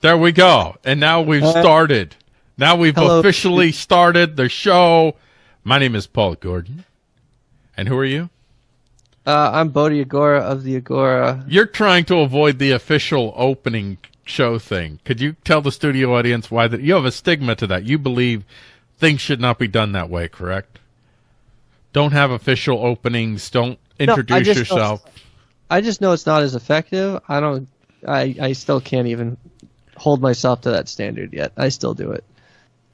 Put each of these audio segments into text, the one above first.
There we go. And now we've started. Now we've hello. officially started the show. My name is Paul Gordon. And who are you? Uh, I'm Bodhi Agora of the Agora. You're trying to avoid the official opening show thing. Could you tell the studio audience why that you have a stigma to that? You believe things should not be done that way, correct? Don't have official openings. Don't I introduce just yourself. I just know it's not as effective. I don't. I I still can't even hold myself to that standard yet. I still do it.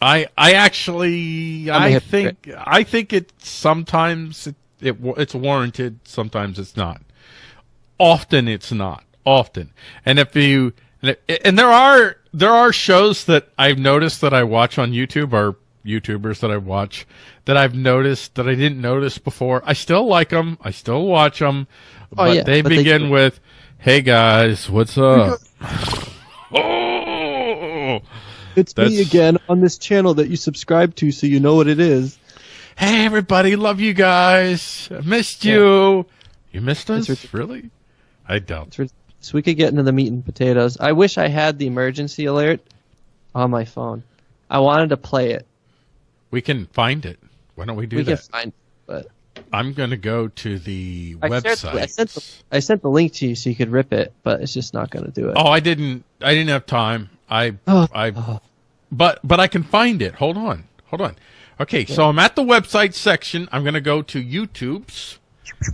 I I actually I'm a I hypocrite. think I think it sometimes it, it it's warranted, sometimes it's not. Often it's not. Often, and if you and, it, and there are there are shows that I've noticed that I watch on YouTube or YouTubers that I watch that I've noticed that I didn't notice before. I still like them. I still watch them, oh, but Oh, yeah, they but they- begin with, "Hey guys, what's up?" It's me me again on this channel that you subscribe to, so you know what it is. Hey everybody, love you guys. I missed you. You missed us? Really? I don't. So we could get into the meat and potatoes. I wish I had the emergency alert on my phone. I wanted to play it. We can find it. Why don't we do we can that? find, but I'm going to go to the I shared- website. I sent the- I sent the link to you so you could rip it, but it's just not going to do it. oh, I didn't. I didn't have time. I. Oh. I. But but I can find it. Hold on. Hold on. Okay, so I'm at the website section. I'm going to go to YouTube's,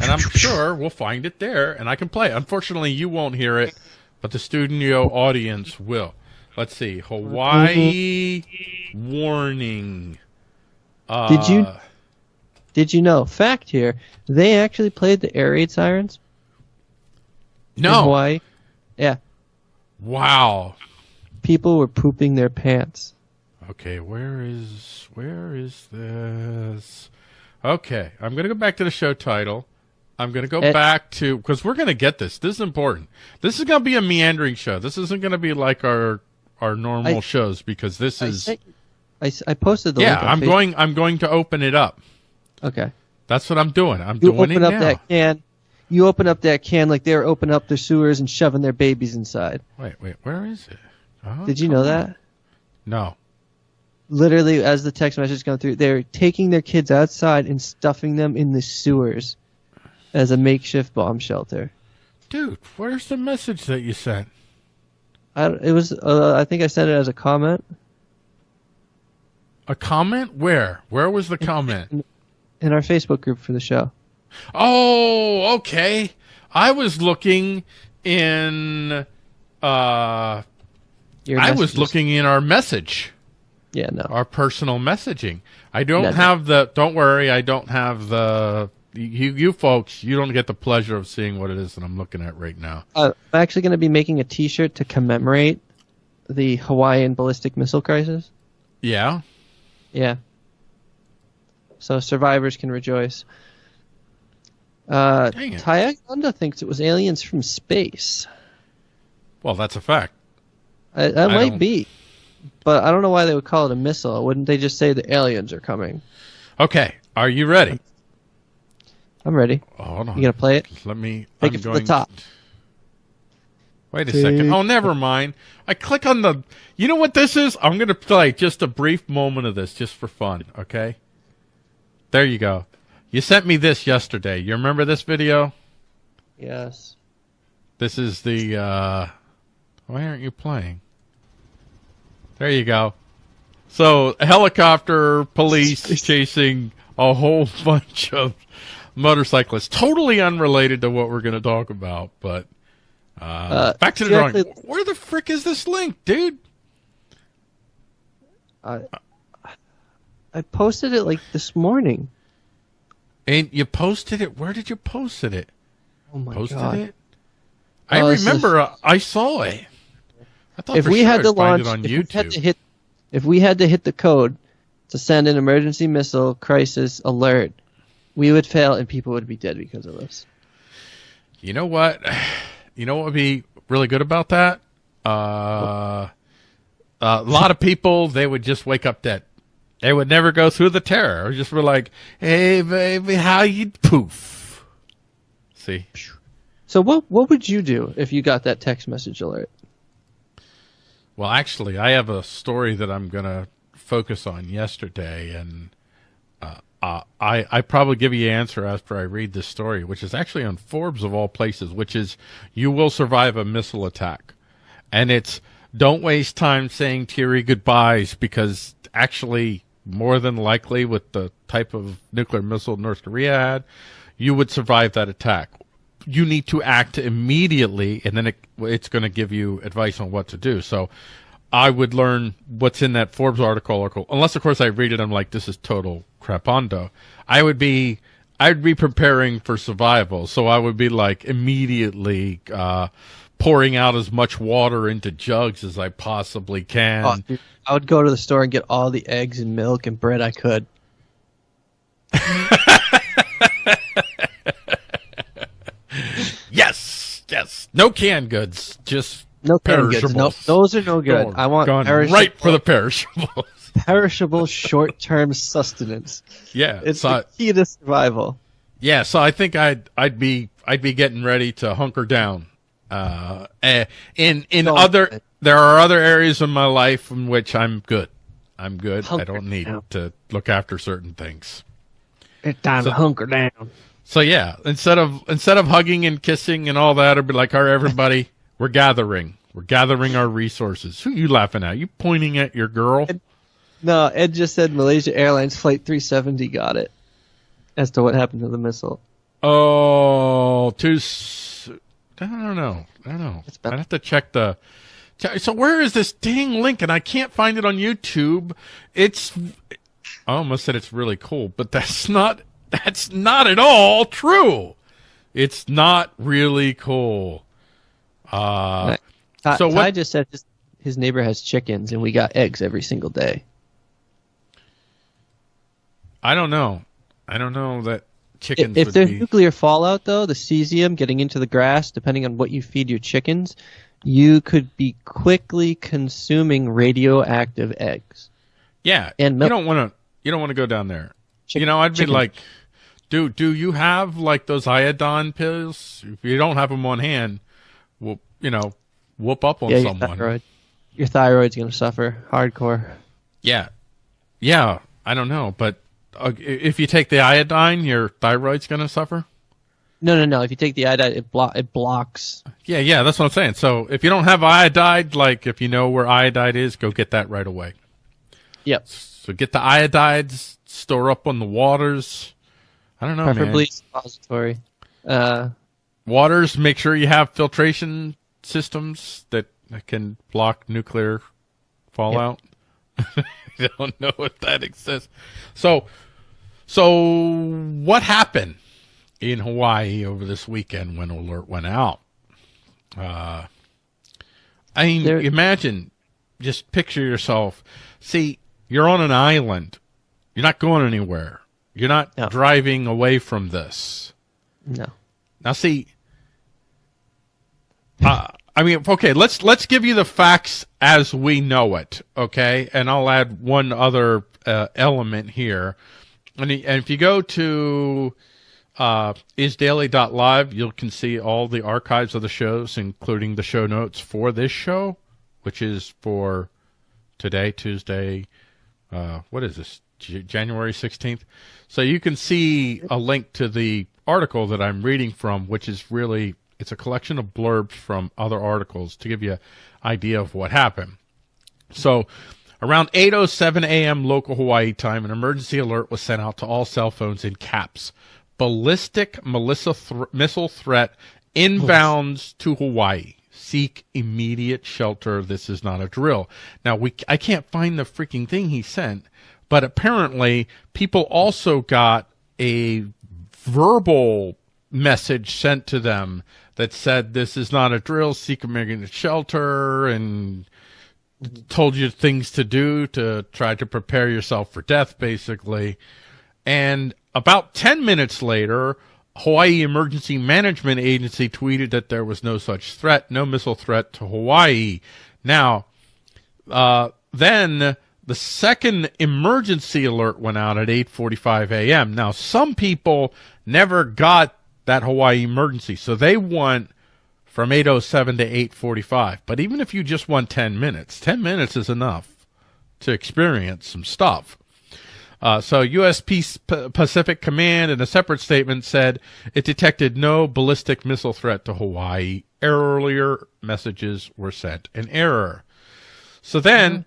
and I'm sure we'll find it there, and I can play. it. Unfortunately, you won't hear it, but the studio audience will. Let's see. Hawaii warning. Uh, Did you- Did you know? Fact here, they actually played the air raid sirens in No. Hawaii. Yeah, Wow. People were pooping their pants. Okay, where is where is this? Okay, I'm gonna go back to the show title. I'm gonna go Eh. back to because we're gonna get this. This is important. This is gonna be a meandering show. This isn't gonna be like our our normal I- shows because this I, is I I posted the yeah. link. I'm Facebook. going. I'm going to open it up. Okay. That's what I'm doing. I'm You doing open it up now. that can. You open up that can like they're opening up their sewers and shoving their babies inside. Wait, wait. Where is it? Oh, Did you know that? No. Literally, as the text message going through, they're taking their kids outside and stuffing them in the sewers as a makeshift bomb shelter. Dude, where's the message that you sent? I, it was. Uh, I think I sent it as a comment A comment? Where? Where was the comment? in our Facebook group for the show. Oh, okay. I was looking in uh Your I was looking in our message, Yeah, no. our personal messaging. I don't have the don't worry, I don't have the you you folks, you don't get the pleasure of seeing what it is that I'm looking at right now. Uh, I'm actually going to be making a T-shirt to commemorate the Hawaiian ballistic missile crisis. Yeah. Yeah. So survivors can rejoice. Uh, Dang it. Tayaganda thinks it was aliens from space. Well, that's a fact. I, that I might don't- be, but I don't know why they would call it a missile. Wouldn't they just say the aliens are coming? Okay, are you ready? I'm ready. Oh, hold on. You gonna play it? Let me Take I'm it from going the top. Wait a second. Oh, never mind. I click on the. You know what this is? I'm going to play just a brief moment of this just for fun, okay? There you go. You sent me this yesterday. You remember this video? Yes. This is the. uh Why aren't you playing? There you go. So, helicopter, police chasing a whole bunch of motorcyclists. Totally unrelated to what we're going to talk about, but. Uh, Uh, back to the drawing. actually- Where the frick is this link, dude? I I posted it like this morning. And you posted it. Where did you post it? Oh my Posted god! it. I Oh, is- remember. uh, I saw it. I thought If we sure had to launch, it on if we had to hit, if we had to hit the code to send an emergency missile crisis alert, we would fail and people would be dead because of this. You know what? You know what would be really good about that? Uh, a lot of people they would just wake up dead. They would never go through the terror. Or just be like, "Hey, baby, how you poof?" See, So what what would you do if you got that text message alert? Well, actually, I have a story that I'm going to focus on yesterday, and uh, uh, I I probably give you an answer after I read this story, which is actually on Forbes of all places, which is you will survive a missile attack, and it's don't waste time saying teary goodbyes because actually more than likely with the type of nuclear missile North Korea had, you would survive that attack. You need to act immediately, and then it, it's going to give you advice on what to do. So I would learn what's in that Forbes article, article unless of course I read it. I'm like, this is total crapondo. I would be, I'd be preparing for survival. So I would be like immediately, uh, pouring out as much water into jugs as I possibly can. Oh, dude, I would go to the store and get all the eggs and milk and bread I could. yes. No canned goods, just No canned goods. No, Perishables. those are no good. Going- I want perishable, right for the perishables. perishable short-term sustenance. yeah, It's so the key to survival. yeah. So I think I'd I'd be I'd be getting ready to hunker down. Uh, eh, in in other there are other areas of my life in which I'm good. I'm good. I don't need down. to look after certain things. It's time So- to hunker down. So yeah, instead of instead of hugging and kissing and all that, I'd be like, "All right, everybody, we're gathering. We're gathering our resources." Who you laughing at? You pointing at your girl? No, Ed just said Malaysia Airlines Flight 370 got it. As to what happened to the missile. Oh, too. s- I don't know. I don't know. I'd have to check the. So where is this dang link? And I can't find it on YouTube. It's. Oh, I almost said it's really cool, but that's not. That's not at all true. It's not really cool. Uh, Ty, So what- just said his, his neighbor has chickens and we got eggs every single day. I don't know. I don't know that If, chickens if would there's be. nuclear fallout, though, the cesium getting into the grass, depending on what you feed your chickens, you could be quickly consuming radioactive eggs. Yeah, and you don't want to. You don't want to go down there. Chick- you know, I'd be chicken. like, do do you have like those iodine pills? If you don't have them on hand, well, you know, whoop up on yeah, your someone. thyroid. Your thyroid's going to suffer hardcore. Yeah, yeah. I don't know, but uh, if you take the iodine, your thyroid's going to suffer. No, no, no. If you take the iodide, it, blo- it blocks. Yeah, yeah. That's what I'm saying. So if you don't have iodide, like if you know where iodide is, go get that right away. Yep. So get the iodides, store up on the waters. I don't know, man. Suppository. Uh, waters make sure you have filtration systems that can block nuclear fallout. I don't know if that exists. So so what happened in hawaii over this weekend when alert went out? Uh i mean There- imagine just picture yourself. See you're on an island. You're not going anywhere you're not No. driving away from this no. now, see, uh, I mean, okay, let's let's give you the facts as we know it, okay? And I'll add one other uh, element here. And, and if you go to uh, isdaily.live, you can see all the archives of the shows, including the show notes for this show, which is for today, Tuesday. Uh, what is this? January 16th. So you can see a link to the article that I'm reading from, which is really it's a collection of blurbs from other articles to give you an idea of what happened. So around 8:07 a.m. local Hawaii time, an emergency alert was sent out to all cell phones in caps. Ballistic Melissa thr missile threat inbounds to Hawaii. Seek immediate shelter. This is not a drill. Now we I can't find the freaking thing he sent, but apparently people also got a verbal message sent to them that said this is not a drill. Seek immediate shelter and told you things to do to try to prepare yourself for death, basically. And about 10 minutes later, Hawaii Emergency Management Agency tweeted that there was no such threat, no missile threat to Hawaii. Now, uh, then the second emergency alert went out at 8:45 a.m. Now, some people never got that Hawaii emergency, so they went from 807 to 845. But even if you just want 10 minutes, 10 minutes is enough to experience some stuff. Uh, so U.S. Peace Pacific Command in a separate statement said it detected no ballistic missile threat to Hawaii. Earlier messages were sent in error. So then,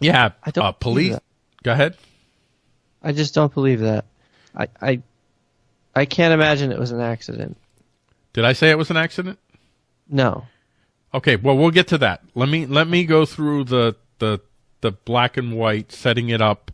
yeah, I don't uh, police. Go ahead. I just don't believe that. I, I, I can't imagine it was an accident. Did I say it was an accident? No. Okay, well we'll get to that. Let me let me go through the the the black and white setting it up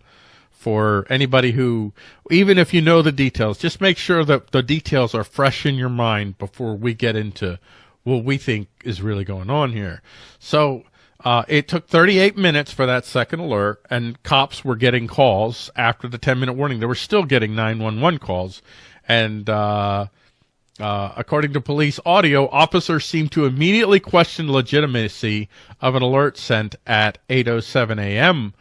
for anybody who even if you know the details, just make sure that the details are fresh in your mind before we get into what we think is really going on here. So uh, it took 38 minutes for that second alert, and cops were getting calls after the 10 minute warning. They were still getting 911 calls, and uh, uh, according to police audio, officers seemed to immediately question the legitimacy of an alert sent at 8:07 a.m.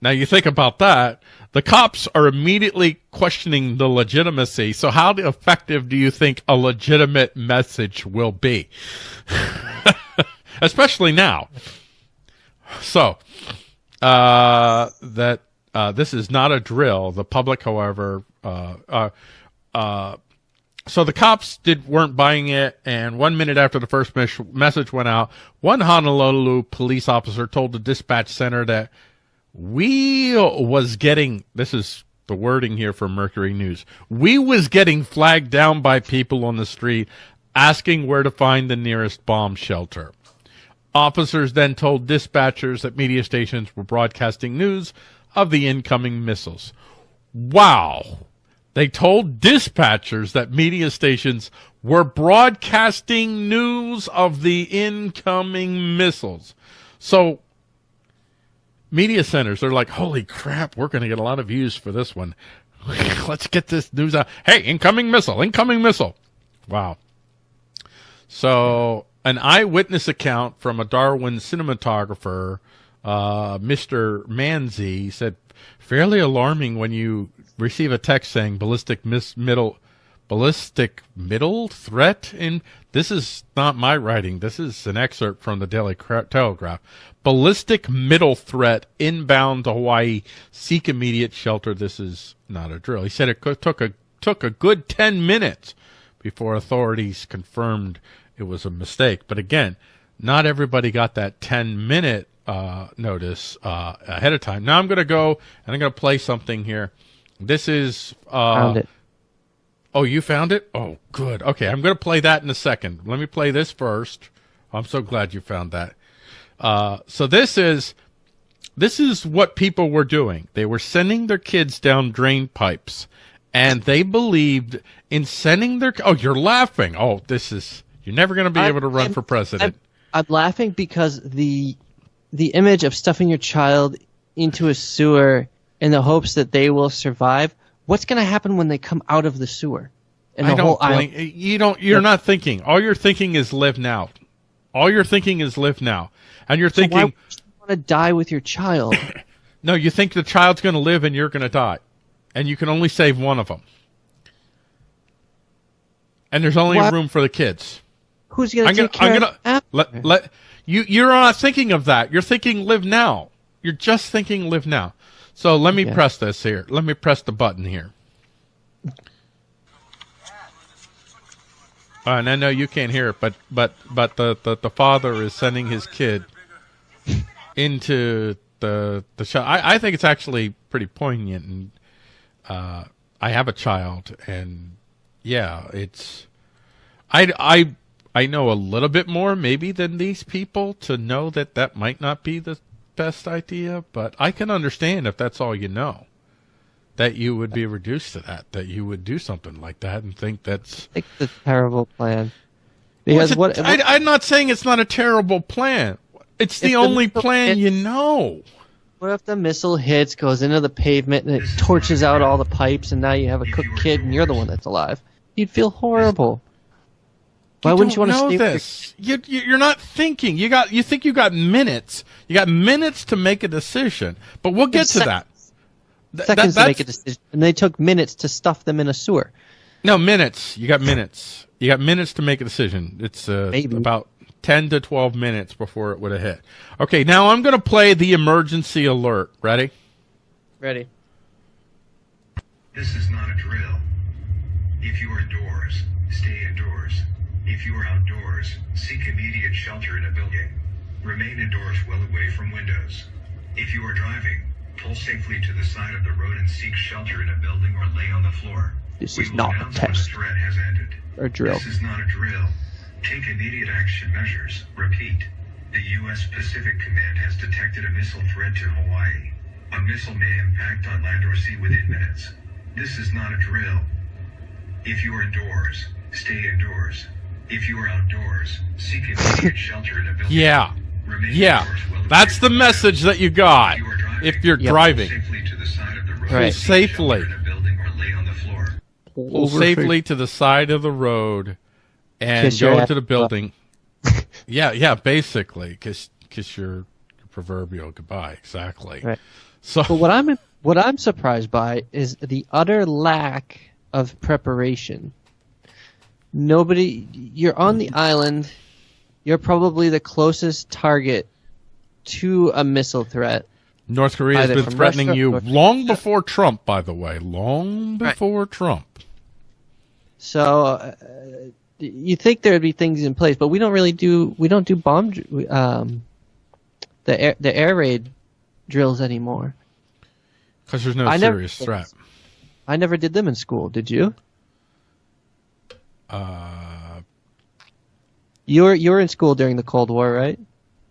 Now you think about that. The cops are immediately questioning the legitimacy. So how effective do you think a legitimate message will be? Especially now. So, uh, that, uh, this is not a drill. The public, however, uh, uh, uh, so the cops did weren't buying it, and one minute after the first mes- message went out, one Honolulu police officer told the dispatch center that we was getting this is the wording here from Mercury News. We was getting flagged down by people on the street asking where to find the nearest bomb shelter. Officers then told dispatchers that media stations were broadcasting news of the incoming missiles. Wow. They told dispatchers that media stations were broadcasting news of the incoming missiles. So, media centers are like, holy crap, we're going to get a lot of views for this one. Let's get this news out. Hey, incoming missile, incoming missile. Wow. So, an eyewitness account from a Darwin cinematographer, uh, Mr. Manzi, said, fairly alarming when you receive a text saying ballistic middle ballistic middle threat in this is not my writing. This is an excerpt from the daily telegraph. Ballistic middle threat inbound to hawaii. Seek immediate shelter. This is not a drill. He said it took a took a good 10 minutes before authorities confirmed it was a mistake but again not everybody got that 10 minute uh, notice uh, ahead of time now i'm going to go and i'm going to play something here this is uh, Found it. Oh, you found it? Oh, good. Okay, I'm going to play that in a second. Let me play this first. I'm so glad you found that. Uh, so this is this is what people were doing. They were sending their kids down drain pipes, and they believed in sending their. Oh, you're laughing. Oh, this is you're never going to be I'm- able to run I'm- for president. I'm, I'm laughing because the the image of stuffing your child into a sewer in the hopes that they will survive. What's going to happen when they come out of the sewer? And the I don't blame, you don't you're not thinking. All you're thinking is live now. All you're thinking is live now. And you're So thinking you want to die with your child? no, you think the child's going to live and you're going to die. And you can only save one of them. And there's only What? room for the kids. Who's going I'm gonna, care I'm gonna after? let let you. You're not thinking of that. You're thinking live now. You're just thinking live now. So let me Yeah. press this here. Let me press the button here. Uh, and I know you can't hear it, but but but the the, the father is sending his kid into the the show. I, I think it's actually pretty poignant, and uh, I have a child, and yeah, it's I I I know a little bit more maybe than these people to know that that might not be the best idea, but I can understand if that's all you know. That you would be reduced to that, that you would do something like that and think that's I think it's a terrible plan. Because a- what, I, I'm not saying it's not a terrible plan. It's the If the only plan hits- you know. what if the missile hits, goes into the pavement, and it torches out all the pipes, and now you have a cooked kid, and you're the one that's alive? You'd feel horrible. Why you wouldn't you want to know stay with your this? You, you, you're not thinking. You got. You think you got minutes. You got minutes to make a decision. But we'll get to sec- that. Th- seconds that- to make a decision, and they took minutes to stuff them in a sewer. No minutes. You got minutes. You got minutes to make a decision. It's uh, Maybe. about 10 to 12 minutes before it would have hit. Okay, now I'm going to play the emergency alert. Ready? Ready. This is not a drill. If you are indoors, stay indoors. If you are outdoors, seek immediate shelter in a building. Remain indoors well away from windows. If you are driving, pull safely to the side of the road and seek shelter in a building or lay on the floor. This We is not a test. the threat has ended. Or drill. This is not a drill. Take immediate action measures. Repeat. The U.S. Pacific Command has detected a missile threat to Hawaii. A missile may impact on land or sea within minutes. This is not a drill. If you are indoors, stay indoors. If you are outdoors, seek immediate shelter in a building. Yeah. Remain Yeah. indoors well away That's the message that you got If you are driving, if you're driving. Safely to the side of the road. Right. Safely. shelter in a building or lay on the floor. Pull safely to the side of the road and Kiss go ass into the building. yeah, yeah, basically, kiss kiss your proverbial goodbye. Exactly. Right. So But what I'm what I'm surprised by is the utter lack of preparation. Nobody, you're on the island. You're probably the closest target to a missile threat. North Korea has been threatening Russia you long before Trump, by the way, long Right. before Trump. So uh, you think there would be things in place, but we don't really do. We don't do bomb um, the air the air raid drills anymore. Because there's no I never- serious threat. I never did them in school. Did you? Uh, You were you were in school during the Cold War, right?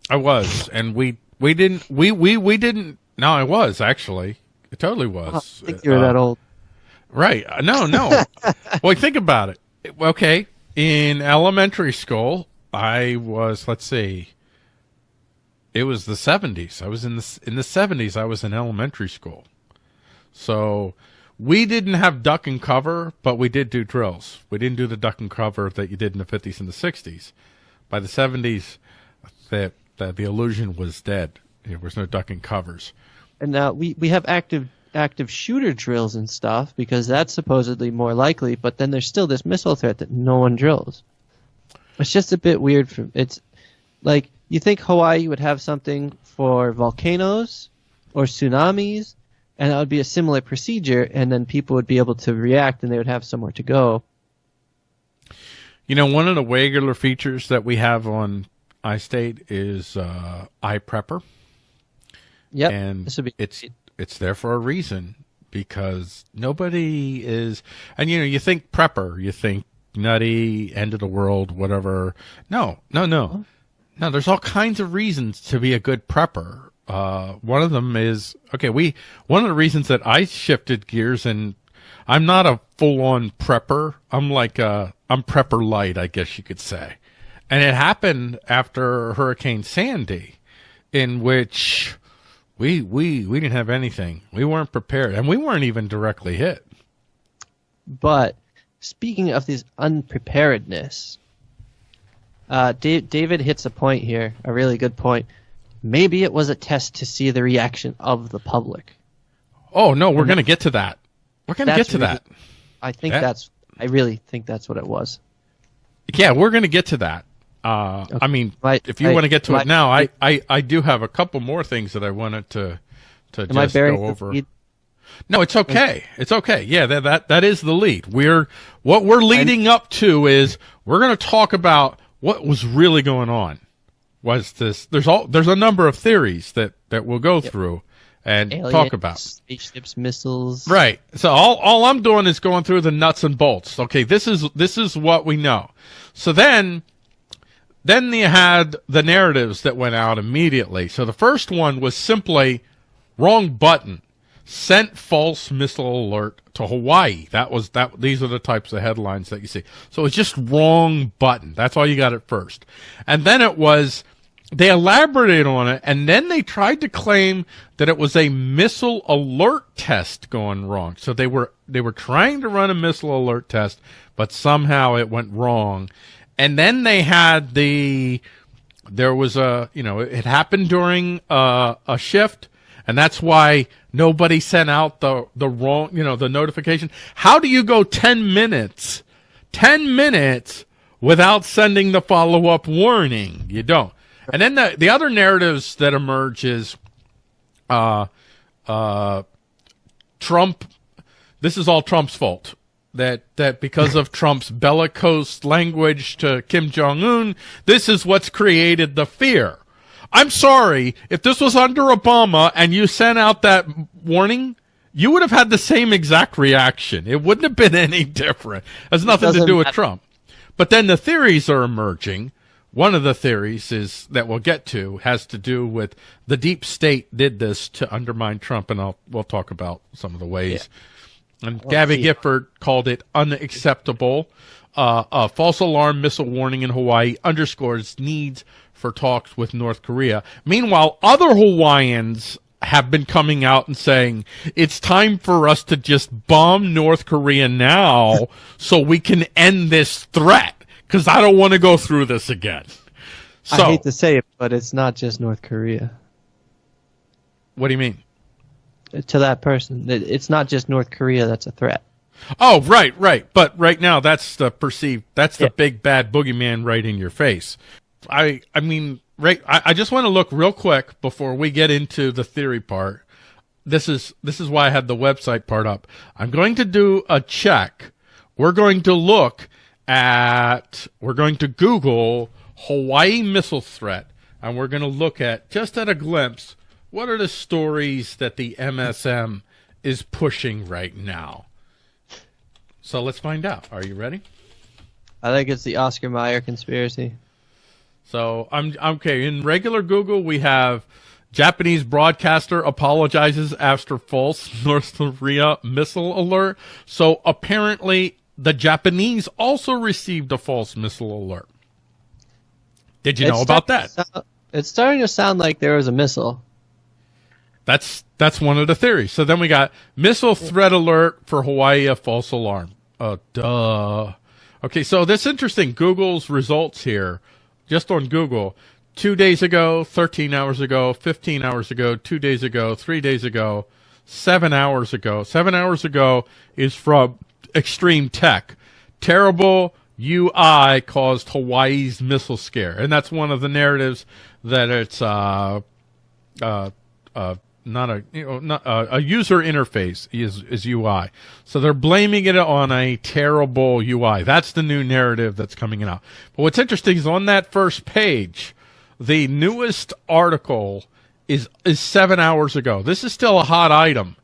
I was, and we we didn't we we we didn't. No, I was actually. It totally Oh, I was. think you were Uh, that old. Right. Uh, No, no. well, think about it. Okay. In elementary school, I was, let's see, it was the 70s. I was in the, in the 70s, I was in elementary school. So we didn't have duck and cover, but we did do drills. We didn't do the duck and cover that you did in the 50s and the 60s. By the 70s, that, that the illusion was dead. There was no duck and covers. And now we, we have active active shooter drills and stuff because that's supposedly more likely, but then there's still this missile threat that no one drills. It's just a bit weird for it's like you think Hawaii would have something for volcanoes or tsunamis and that would be a similar procedure and then people would be able to react and they would have somewhere to go. You know, one of the regular features that we have on iState is uh, iPrepper, Yep. and this would be it's it's there for a reason because nobody is. And you know, you think prepper, you think nutty, end of the world, whatever. No, no, no, no. There's all kinds of reasons to be a good prepper. Uh, one of them is okay. We one of the reasons that I shifted gears and I'm not a full on prepper. I'm like uh I'm prepper light, I guess you could say. And it happened after Hurricane Sandy, in which we we we didn't have anything. We weren't prepared, and we weren't even directly hit. But speaking of this unpreparedness, uh, Da- David hits a point here, a really good point. Maybe it was a test to see the reaction of the public. Oh no, we're gonna get to that. We're gonna get to really- that. I think Yeah. that's. I really think that's what it was. Yeah, we're gonna get to that. Uh, I mean, Right, if you want to get to it I- now, I, I, I do have a couple more things that I wanted to to Am just go the over. lead? No, it's okay. It's okay. Yeah, that that that is the lead. We're what we're leading up to is we're going to talk about what was really going on. Was this? There's all there's a number of theories that that we'll go through and Aliens, talk about. spaceships, missiles. Right. So all all I'm doing is going through the nuts and bolts. Okay, this is this is what we know. So then then you had the narratives that went out immediately. So the first one was simply wrong button. Sent false missile alert to Hawaii. That was that these are the types of headlines that you see. So it's just wrong button. That's all you got at first. And then it was they elaborated on it and then they tried to claim that it was a missile alert test going wrong. So they were they were trying to run a missile alert test, but somehow it went wrong. And then they had the there was a you know it happened during uh, a shift and that's why nobody sent out the the wrong you know the notification how do you go 10 minutes 10 minutes without sending the follow up warning. You don't. And then the, the other narratives that emerge is, uh, uh, Trump, this is all Trump's fault. That, that because of Trump's bellicose language to Kim Jong Un, this is what's created the fear. I'm sorry, if this was under Obama and you sent out that warning, you would have had the same exact reaction. It wouldn't have been any different. It has nothing to do with. Trump. But then the theories are emerging. One of the theories is that we'll get to has to do with the deep state did this to undermine Trump, and I'll we'll talk about some of the ways. And Gabby. Gifford called it unacceptable. Uh, a false alarm missile warning in Hawaii underscores needs for talks with North Korea. Meanwhile, other Hawaiians have been coming out and saying it's time for us to just bomb North Korea now so we can end this threat because I don't want to go through this again. So, I hate to say it, but it's not just North Korea. what do you mean? To that person, it's not just North Korea that's a threat. Oh, right, right. But right now, that's the perceived, that's the Yeah. big bad boogeyman right in your face. I, I mean, right. I, I just want to look real quick before we get into the theory part. This is, this is why I had the website part up. I'm going to do a check. We're going to look at, we're going to Google Hawaii missile threat and we're going to look at just at a glimpse, what are the stories that the MSM is pushing right now? So let's find out. Are you ready? I think it's the Oscar Mayer conspiracy. So I'm okay. In regular Google, we have Japanese broadcaster apologizes after false North Korea missile alert. So apparently, the Japanese also received a false missile alert. Did you know about that? sound- it's starting to sound like there was a missile. That's that's one of the theories. So then we got missile threat alert for Hawaii, a false alarm. Uh, duh. Okay, so this interesting. Google's results here, just on Google, two days ago, 13 hours ago, 15 hours ago, two days ago, three days ago, seven hours ago. Seven hours ago is from Extreme Tech. Terrible UI caused Hawaii's missile scare, and that's one of the narratives that it's uh, uh, uh, not a you know not uh, a user interface is is UI. So they're blaming it on a terrible UI. That's the new narrative that's coming out. But what's interesting is on that first page, the newest article is is seven hours ago. This is still a hot item.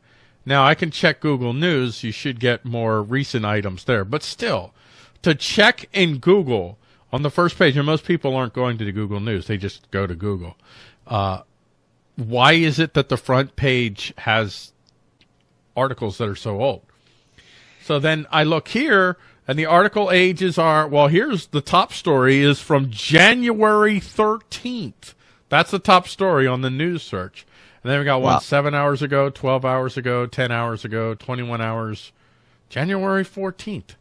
Now I can check Google News. You should get more recent items there, but still, to check in Google on the first page, and most people aren't going to the Google News; they just go to Google. Uh, why is it that the front page has articles that are so old? So then I look here, and the article ages are well. Here's the top story is from January 13th. That's the top story on the news search. And then we got one Wow. seven hours ago, 12 hours ago, 10 hours ago, 21 hours, January 14th.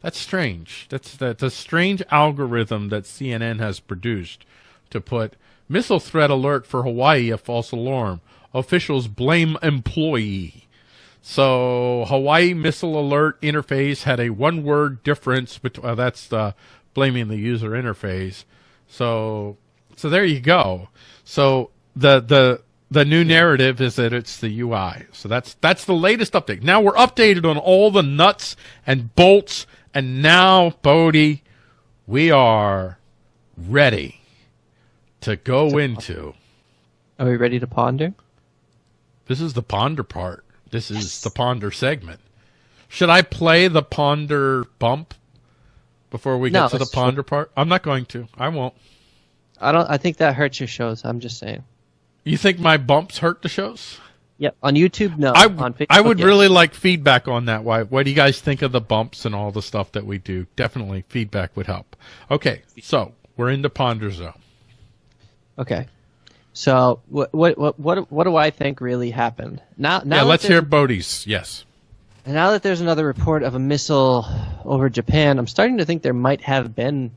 That's strange. That's that's a strange algorithm that CNN has produced to put missile threat alert for Hawaii a false alarm. Officials blame employee. So Hawaii missile alert interface had a one word difference between uh, that's uh, blaming the user interface. So so there you go. So the the the new narrative is that it's the UI. So that's that's the latest update. Now we're updated on all the nuts and bolts, and now Bodie, we are ready to go into. Are we ready to ponder? This is the ponder part. This is the ponder segment. Should I play the ponder bump before we get to the ponder part? I'm not going to. I won't. I don't. I think that hurts your shows. I'm just saying. You think my bumps hurt the shows? Yep. On YouTube, no. I, on Facebook, I would really like feedback on that. Why? What do you guys think of the bumps and all the stuff that we do? Definitely feedback would help. Okay, so we're into ponder zone. Okay. So what what what what what do I think really happened? Now now yeah, let's hear Bodie's. Yes. Now that there's another report of a missile over Japan, I'm starting to think there might have been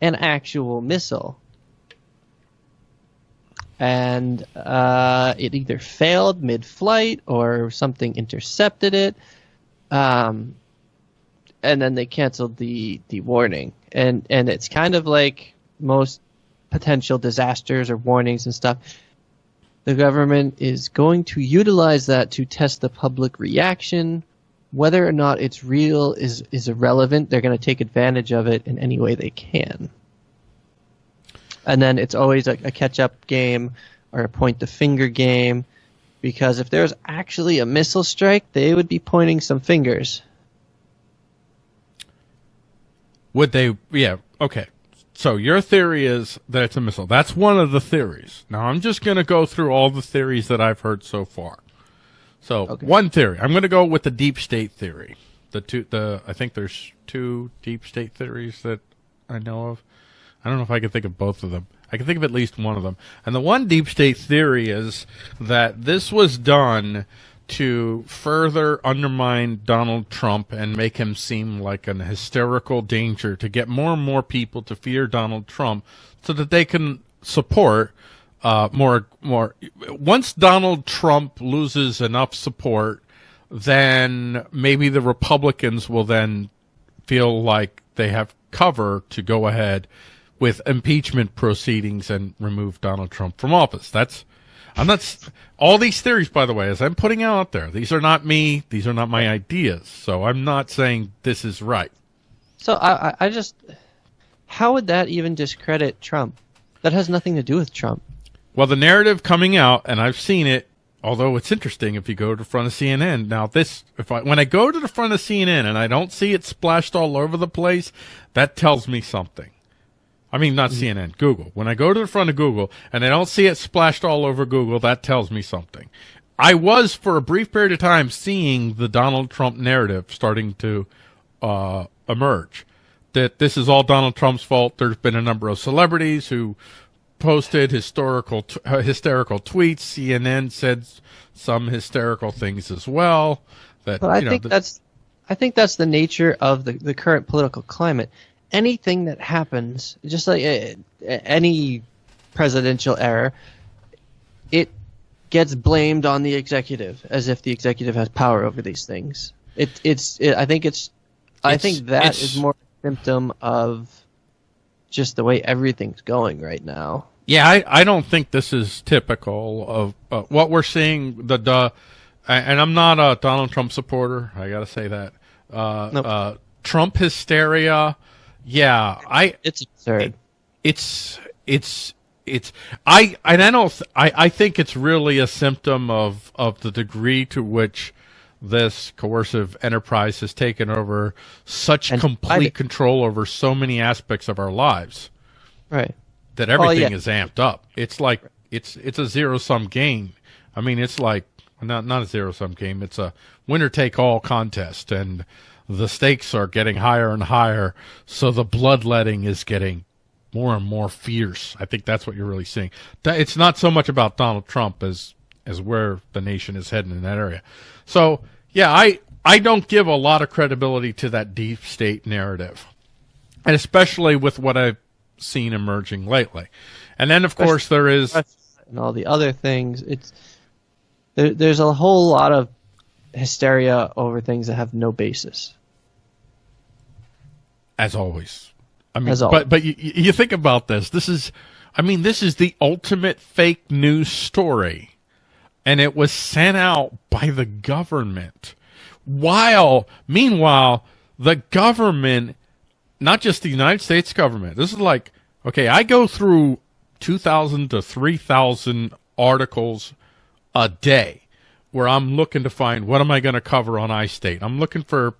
an actual missile. And uh, it either failed mid flight or something intercepted it. Um, and then they canceled the the warning. And and it's kind of like most potential disasters or warnings and stuff. The government is going to utilize that to test the public reaction. Whether or not it's real is is irrelevant. They're going to take advantage of it in any way they can. And then it's always a, a catch up game or a point the finger game because if there's actually a missile strike, they would be pointing some fingers. Would they? Yeah. Okay. So your theory is that it's a missile. That's one of the theories. Now I'm just going to go through all the theories that I've heard so far. So Okay. one theory, I'm going to go with the deep state theory. The two, the I think there's two deep state theories that I know of. I don't know if I can think of both of them. I can think of at least one of them. And the one deep state theory is that this was done to further undermine Donald Trump and make him seem like an hysterical danger to get more and more people to fear Donald Trump so that they can support uh, more more once Donald Trump loses enough support then maybe the Republicans will then feel like they have cover to go ahead with impeachment proceedings and remove Donald Trump from office. That's I'm not all these theories by the way as I'm putting out there. These are not me, these are not my ideas. So I'm not saying this is right. So I, I, I just, how would that even discredit Trump? That has nothing to do with Trump. Well, the narrative coming out, and I've seen it. Although it's interesting if you go to the front of CNN. Now, this if I when I go to the front of CNN and I don't see it splashed all over the place, that tells me something. I mean, not CNN, Google. When I go to the front of Google and I don't see it splashed all over Google, that tells me something. I was for a brief period of time seeing the Donald Trump narrative starting to uh, emerge. That this is all Donald Trump's fault. There's been a number of celebrities who posted historical t- uh, hysterical tweets. CNN said some hysterical things as well. That But I you know, think th- that's, I think that's the nature of the, the current political climate. Anything that happens, just like uh, any presidential error, it gets blamed on the executive as if the executive has power over these things. It, it's, it, I think it's, I It's- think that is more a symptom of just the way everything's going right now. Yeah, I, I don't think this is typical of uh, what we're seeing. The, the and I'm not a Donald Trump supporter. I got to say that. Uh, Nope. uh, Trump hysteria. Yeah, I It's absurd. it's it's it's I and I don't th- I I think it's really a symptom of of the degree to which this coercive enterprise has taken over such And complete control over so many aspects of our lives Right. that everything Oh, yeah. is amped up. It's like it's it's a zero sum game. I mean, it's like not not a zero sum game. It's a winner take all contest, and the stakes are getting higher and higher. So the bloodletting is getting more and more fierce. I think that's what you're really seeing. It's not so much about Donald Trump as as where the nation is heading in that area. So yeah, I I don't give a lot of credibility to that deep state narrative and especially with what I've seen emerging lately. And then, of course, there is and all the other things. It's there, there's a whole lot of hysteria over things that have no basis. As always. I mean, As always. but but you, you think about this. This is, I mean, this is the ultimate fake news story, and it was sent out by the government. While, meanwhile, the government, not just the United States government. This is like, okay, I go through two thousand to three thousand articles a day where I'm looking to find what am I going to cover on iState. I'm looking for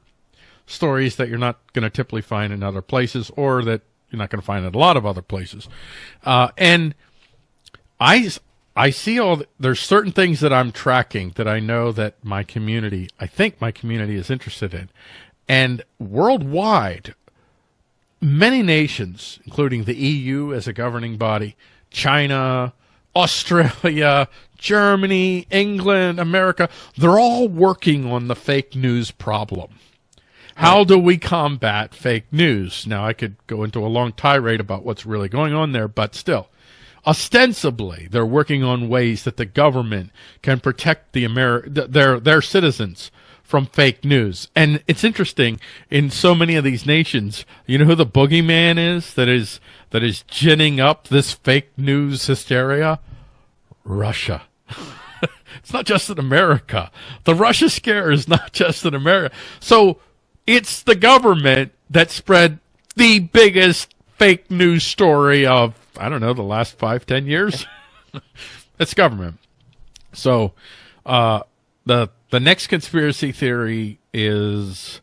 stories that you're not going to typically find in other places or that you're not going to find in a lot of other places. Uh, and I, I see all, the, there's certain things that I'm tracking that I know that my community, I think my community is interested in. And worldwide, many nations, including the EU as a governing body, China, Australia, Germany, England, America, they're all working on the fake news problem. How do we combat fake news? Now, I could go into a long tirade about what's really going on there, but still, ostensibly, they're working on ways that the government can protect the Amer- th- their their citizens from fake news. And it's interesting in so many of these nations, you know who the boogeyman is that is that is ginning up this fake news hysteria? Russia. it's not just in America. The Russia scare is not just in America. So it's the government that spread the biggest fake news story of I don't know the last five ten years. it's government. So uh, the the next conspiracy theory is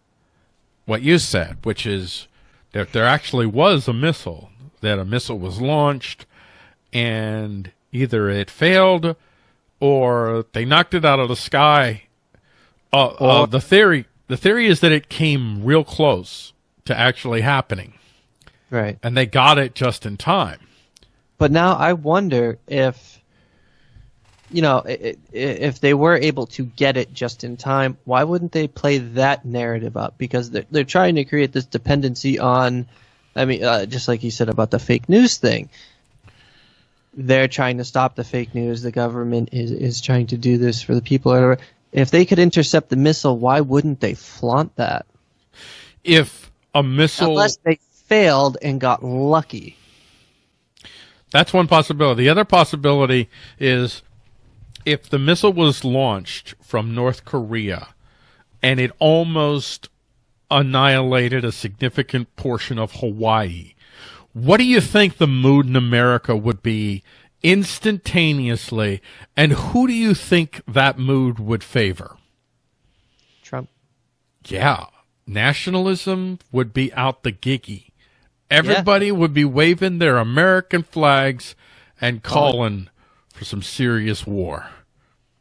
what you said, which is that there actually was a missile, that a missile was launched, and either it failed or they knocked it out of the sky. Uh, uh, the theory the theory is that it came real close to actually happening, Right. and they got it just in time. But now I wonder if, you know, if they were able to get it just in time, why wouldn't they play that narrative up? Because they're, they're trying to create this dependency on, I mean, uh, just like you said about the fake news thing. They're trying to stop the fake news. The government is, is trying to do this for the people. If they could intercept the missile, why wouldn't they flaunt that? If a missile Unless they failed and got lucky. That's one possibility. The other possibility is if the missile was launched from North Korea and it almost annihilated a significant portion of Hawaii, what do you think the mood in America would be instantaneously? And who do you think that mood would favor? Trump. Yeah, nationalism would be out the giggy. Everybody would be waving their American flags and calling for some serious war.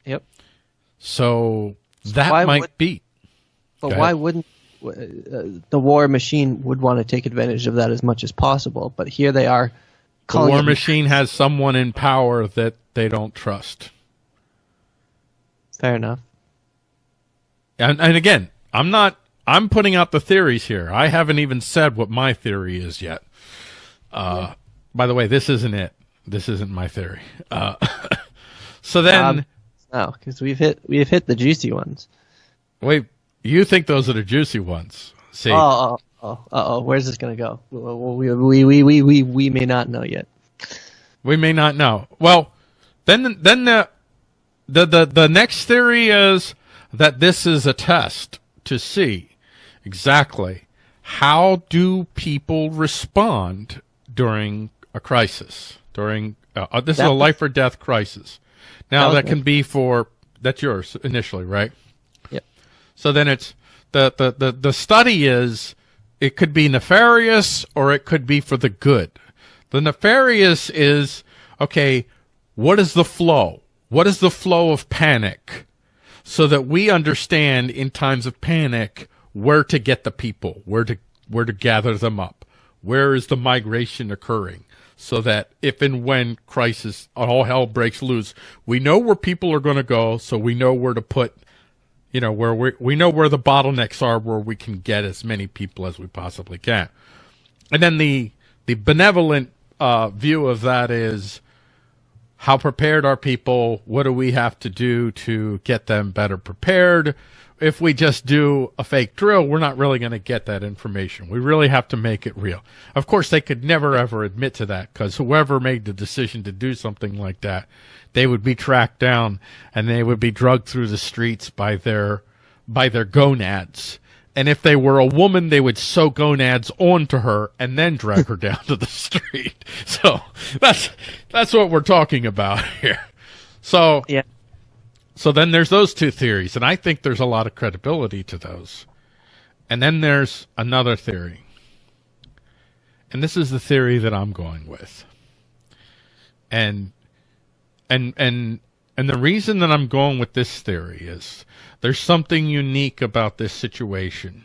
Yep. So that why might would- be. But why wouldn't uh, the war machine would want to take advantage of that as much as possible? But here they are The war it- machine has someone in power that they don't trust. Fair enough. And, and again, I'm not. I'm putting out the theories here. I haven't even said what my theory is yet. Uh, By the way, this isn't it. This isn't my theory. Uh, so then, Um, No, because we've hit we've hit the juicy ones. wait. You think those are the juicy ones? See, Oh, oh, oh, oh, where's this gonna go? We, we, we, we, we, we may not know yet. we may not know. Well, then, then the, the the the next theory is that this is a test to see exactly how do people respond during a crisis during uh, uh, this That is a life or death crisis now That that can be for that's yours initially right Yep. so then it's the, the, the, the study is it could be nefarious or it could be for the good. The nefarious is okay, what is the flow? What is the flow of panic? So that we understand in times of panic where to get the people, where to where to gather them up. Where is the migration occurring? So that if and when crisis all hell breaks loose, we know where people are going to go, so we know where to put you know where we we know where the bottlenecks are where we can get as many people as we possibly can. And then the the benevolent uh, view of that is how prepared are people? What do we have to do to get them better prepared? If we just do a fake drill we're not really going to get that information. We really have to make it real. Of course they could never ever admit to that because whoever made the decision to do something like that they would be tracked down and they would be drugged through the streets by their by their gonads and if they were a woman they would sew gonads onto her and then drag her down to the street so that's that's what we're talking about here so Yeah. so then there's those two theories, and I think there's a lot of credibility to those. And then there's another theory. And this is the theory that I'm going with. And and and and the reason that I'm going with this theory is there's something unique about this situation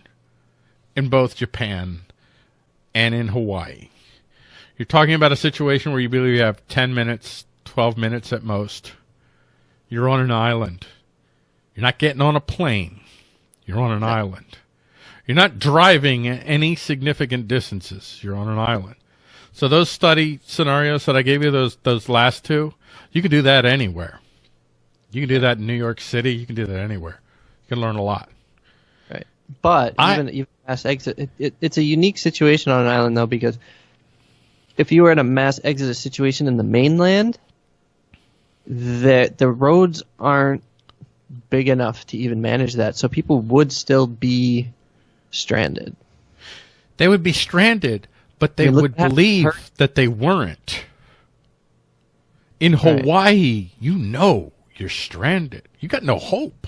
in both Japan and in Hawaii. You're talking about a situation where you believe you have 10 minutes, 12 minutes at most. You're on an island. You're not getting on a plane. You're on an island. You're not driving any significant distances. You're on an island. So those study scenarios that I gave you, those those last two, you can do that anywhere. You can do that in New York City. You can do that anywhere. You can learn a lot. Right. But I- even even mass exit, it, it, it's a unique situation on an island though because if you were in a mass exodus situation in the mainland, the the roads aren't big enough to even manage that, so people would still be stranded. They would be stranded, but they would believe that they weren't. In Right. Hawaii, you know you're stranded. You got no hope.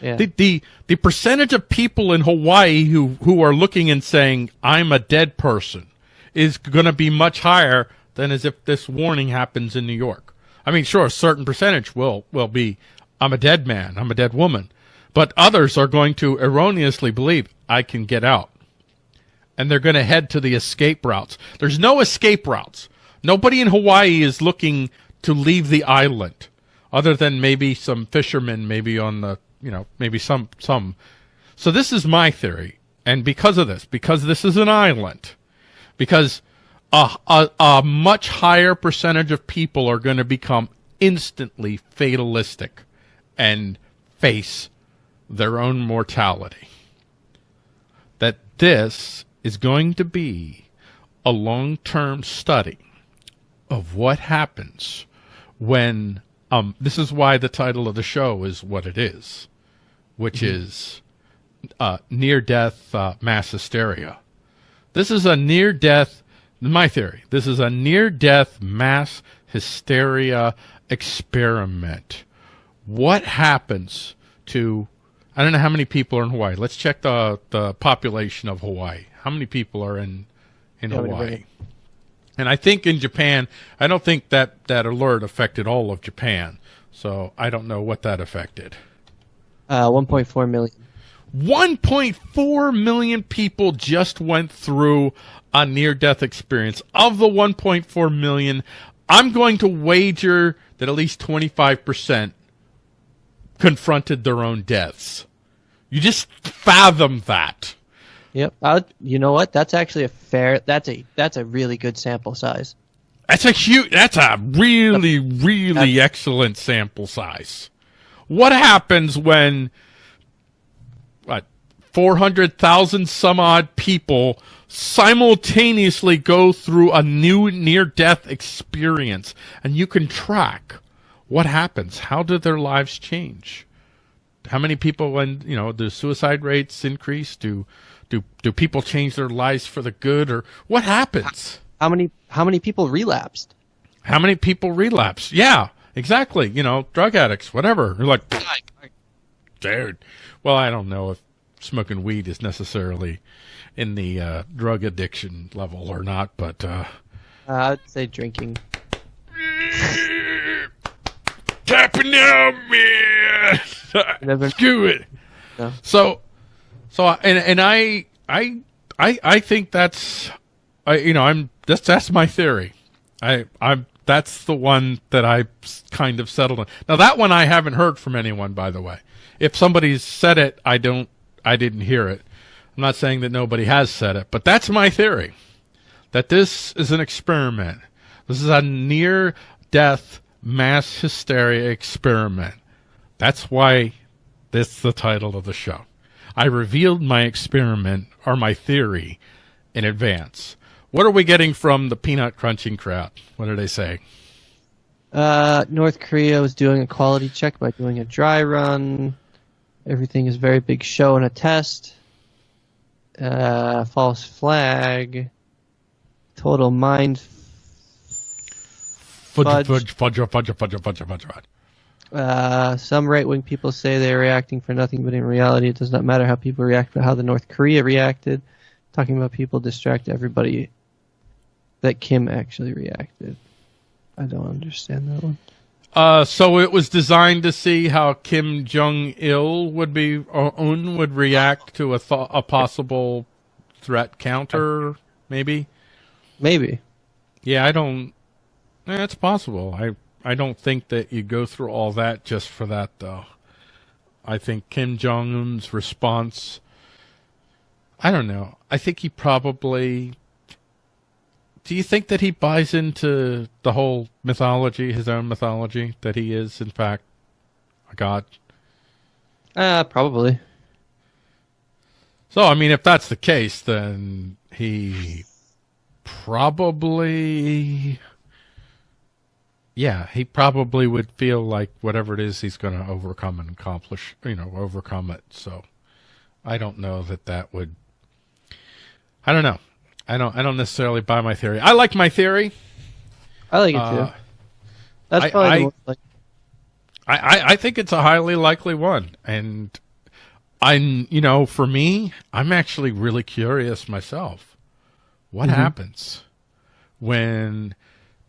Yeah. The, the the percentage of people in Hawaii who who are looking and saying I'm a dead person is going to be much higher than as if this warning happens in New York. I mean, sure, a certain percentage will will be I'm a dead man, I'm a dead woman, but others are going to erroneously believe I can get out, and they're going to head to the escape routes. There's no escape routes. Nobody in Hawaii is looking to leave the island, other than maybe some fishermen, maybe on the you know maybe some some. So this is my theory, and because of this, because this is an island, because a, a, a much higher percentage of people are going to become instantly fatalistic and face their own mortality. That this is going to be a long term study of what happens when um this is why the title of the show is what it is which is uh, near death uh, mass hysteria this is a near death my theory this is a near death mass hysteria experiment what happens to I don't know how many people are in Hawaii. Let's check the the population of Hawaii. How many people are in in Yeah, Hawaii? And I think in Japan, I don't think that that alert affected all of Japan. So I don't know what that affected. Uh, 1.4 million. 1.4 million people just went through a near death experience. Of the 1.4 million, I'm going to wager that at least 25% confronted their own deaths. You just fathom that. Yep. Uh, you know what? That's actually a fair. That's a that's a really good sample size. That's a huge, that's a really, really excellent sample size. What happens when, what, 400,000 some odd people simultaneously go through a new near death experience and you can track what happens? How do their lives change? How many people, when, you know, do suicide rates increase? Do, do, do people change their lives for the good or what happens? How many how many people relapsed? How many people relapse? Yeah, exactly. You know, drug addicts, whatever. You're like, dude. Well, I don't know if smoking weed is necessarily in the uh, drug addiction level or not, but uh, Uh, I'd say drinking. tapping out, man. Never- Screw it. No. So, so, and and I, I, I, I think that's, I, you know, I'm that's that's my theory. I, I'm that's the one that I kind of settled on. Now that one I haven't heard from anyone, by the way. If somebody's said it, I don't, I didn't hear it. I'm not saying that nobody has said it, but that's my theory. That this is an experiment. This is a near death mass hysteria experiment. That's why this is the title of the show. I revealed my experiment or my theory in advance. What are we getting from the peanut crunching crowd? What are they say? Uh, North Korea was doing a quality check by doing a dry run. Everything is very big show and a test. Uh, false flag. Total mind. Fudge, Fudge. fudge, fudge, fudge, fudge, fudge, fudge, fudge. Uh, some right wing people say they're reacting for nothing, but in reality, it does not matter how people react, but how the North Korea reacted. Talking about people distract everybody. That Kim actually reacted. I don't understand that one. Uh, so it was designed to see how Kim Jong Il would be, or Un would react to a th- a possible threat counter, maybe. Maybe. Yeah, I don't. Eh, it's possible. I I don't think that you go through all that just for that, though. I think Kim Jong Un's response. I don't know. I think he probably. Do you think that he buys into the whole mythology, his own mythology, that he is in fact a god? Uh, probably. So, I mean, if that's the case, then he probably, yeah, he probably would feel like whatever it is he's going to overcome and accomplish, you know, overcome it. So, I don't know that that would. I don't know. I don't. I don't necessarily buy my theory. I like my theory. I like it too. Uh, That's I- probably I- the like. I, I, I think it's a highly likely one. And I'm, you know, for me, I'm actually really curious myself. What happens when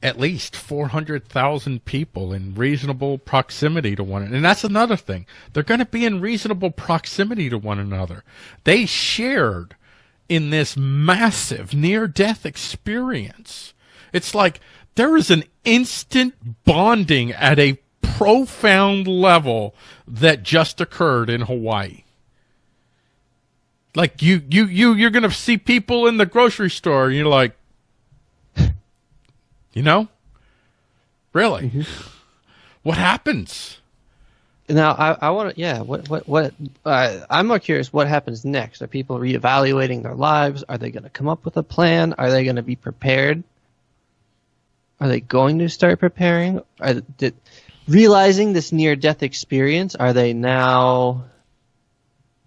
at least 400,000 people in reasonable proximity to one another? And that's another thing. They're going to be in reasonable proximity to one another. They shared in this massive near death experience. It's like there is an instant bonding at a profound level that just occurred in Hawaii. Like you, you, you, you're going to see people in the grocery store. You're like, you know, really, what happens? Now I, I want to yeah what what what uh, I'm more curious what happens next. Are people reevaluating their lives? Are they going to come up with a plan? Are they going to be prepared? Are they going to start preparing? Are did, realizing this near death experience are they now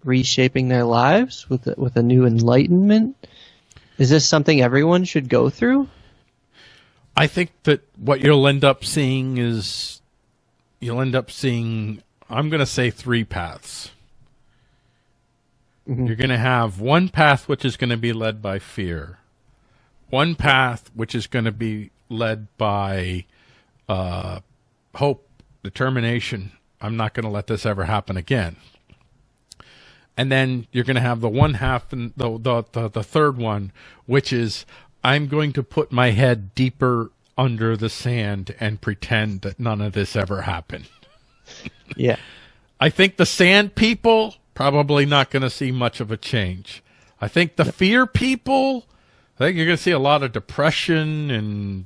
reshaping their lives with a, with a new enlightenment? Is this something everyone should go through I think that what you'll end up seeing is you'll end up seeing, I'm going to say three paths. You're going to have one path which is going to be led by fear, one path which is going to be led by uh, hope, determination. I'm not going to let this ever happen again. And then you're going to have the one half and the, the, the, the third one, which is I'm going to put my head deeper under the sand and pretend that none of this ever happened. yeah I think the sand people probably not going to see much of a change. I think the fear people, I think you're going to see a lot of depression and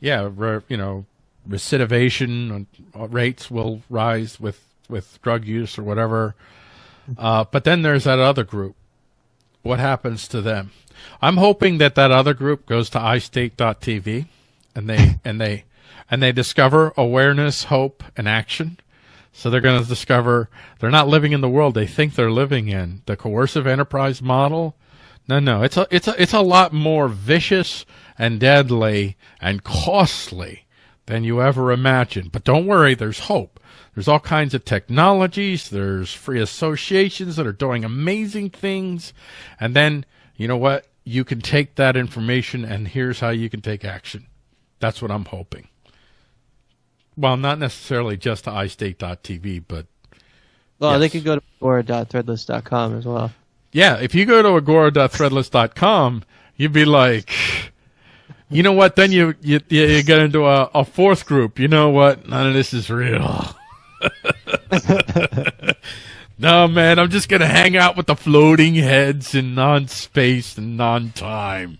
yeah, re, you know, recidivation rates will rise with with drug use or whatever. Uh, but then there's that other group. What happens to them? I'm hoping that that other group goes to iState.tv and they and they and they discover awareness, hope, and action. So they're going to discover they're not living in the world they think they're living in. The coercive enterprise model. No, no, it's a it's a it's a lot more vicious and deadly and costly than you ever imagined. But don't worry, there's hope. There's all kinds of technologies. There's free associations that are doing amazing things. And then, you know what? You can take that information and here's how you can take action. That's what I'm hoping. Well, not necessarily just to iState.tv, but well they Yes. could go to agora.threadless.com as well yeah, if you go to agora.threadless.com, you'd be like, you know what? Then you you, you get into a, a fourth group. You know what? None of this is real. no, man, I'm just gonna hang out with the floating heads in non-space and non-time.